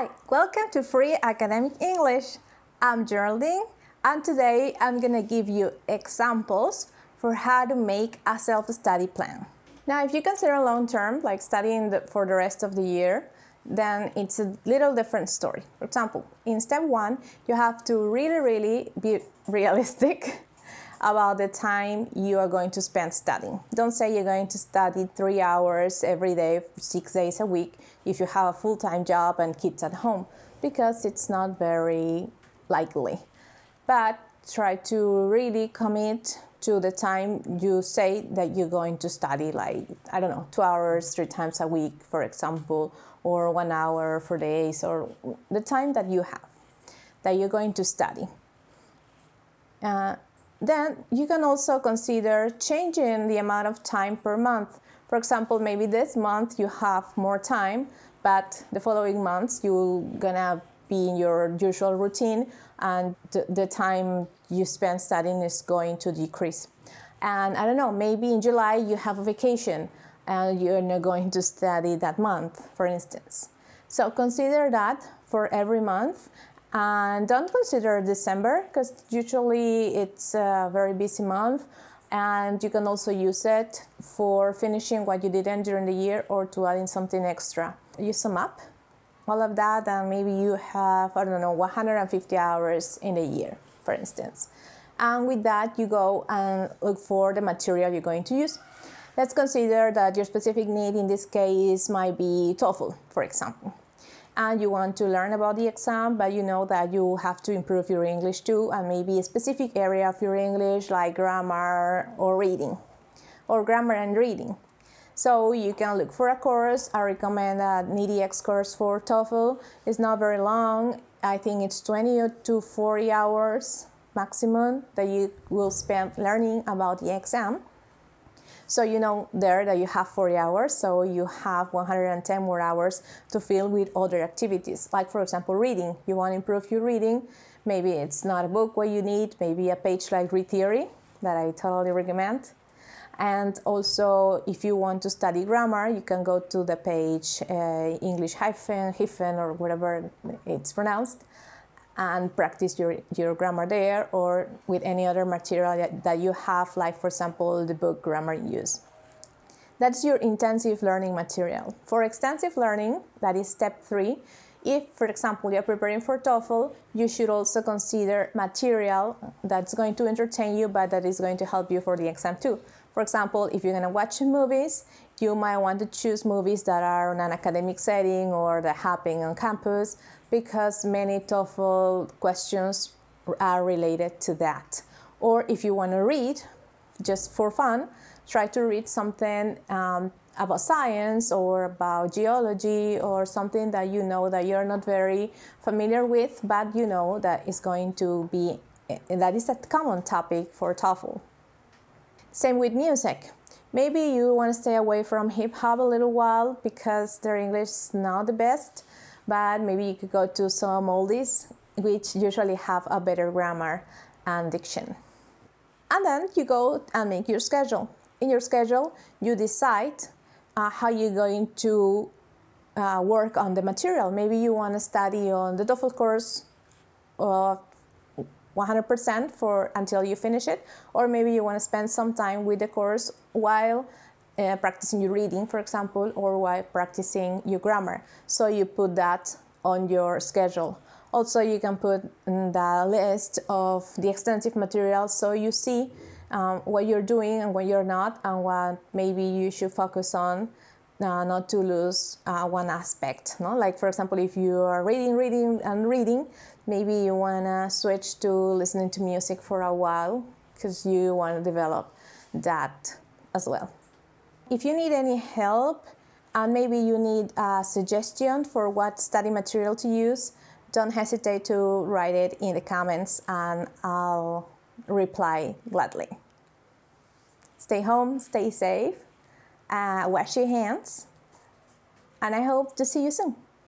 Hi, welcome to Free Academic English. I'm Geraldine and today I'm going to give you examples for how to make a self-study plan. Now if you consider long-term, like studying the, for the rest of the year, then it's a little different story. For example, in step one, you have to really, really be realistic about the time you are going to spend studying. Don't say you're going to study three hours every day, six days a week, if you have a full-time job and kids at home, because it's not very likely. But try to really commit to the time you say that you're going to study, like, I don't know, two hours, three times a week, for example, or one hour for days, or the time that you have, that you're going to study. Uh, then you can also consider changing the amount of time per month. For example, maybe this month you have more time, but the following months you're gonna be in your usual routine and the time you spend studying is going to decrease. And I don't know, maybe in July you have a vacation and you're not going to study that month, for instance. So consider that for every month and don't consider December because usually it's a very busy month and you can also use it for finishing what you didn't during the year or to add in something extra. You sum up all of that and maybe you have, I don't know, 150 hours in a year, for instance. And with that, you go and look for the material you're going to use. Let's consider that your specific need in this case might be TOEFL, for example and you want to learn about the exam, but you know that you have to improve your English too, and maybe a specific area of your English like grammar or reading, or grammar and reading. So you can look for a course. I recommend an edX course for TOEFL. It's not very long. I think it's 20 to 40 hours maximum that you will spend learning about the exam. So you know there that you have 40 hours, so you have 110 more hours to fill with other activities. Like for example, reading. You want to improve your reading. Maybe it's not a book what you need, maybe a page like Read Theory that I totally recommend. And also, if you want to study grammar, you can go to the page uh, English hyphen, hyphen, or whatever it's pronounced and practice your, your grammar there or with any other material that, you have, like for example, the book Grammar Use. That's your intensive learning material. For extensive learning, that is step three, if, for example, you're preparing for TOEFL, you should also consider material that's going to entertain you, but that is going to help you for the exam too. For example, if you're going to watch movies, you might want to choose movies that are in an academic setting or that happen on campus because many TOEFL questions are related to that. Or if you want to read, just for fun, try to read something um, about science or about geology or something that you know that you're not very familiar with, but you know that is going to be, that is a common topic for TOEFL. Same with music. Maybe you want to stay away from hip hop a little while because their English is not the best, but maybe you could go to some oldies which usually have a better grammar and diction. And then you go and make your schedule. In your schedule, you decide uh, how you're going to uh, work on the material. Maybe you want to study on the TOEFL course uh, 100% for until you finish it, or maybe you want to spend some time with the course while uh, practicing your reading, for example, or while practicing your grammar. So you put that on your schedule. Also, you can put the list of the extensive material so you see um, what you're doing and what you're not, and what maybe you should focus on uh, not to lose uh, one aspect. No? Like, for example, if you are reading, reading, and reading, maybe you want to switch to listening to music for a while because you want to develop that as well. If you need any help and maybe you need a suggestion for what study material to use, don't hesitate to write it in the comments and I'll reply gladly. Stay home, stay safe, uh, wash your hands, and I hope to see you soon.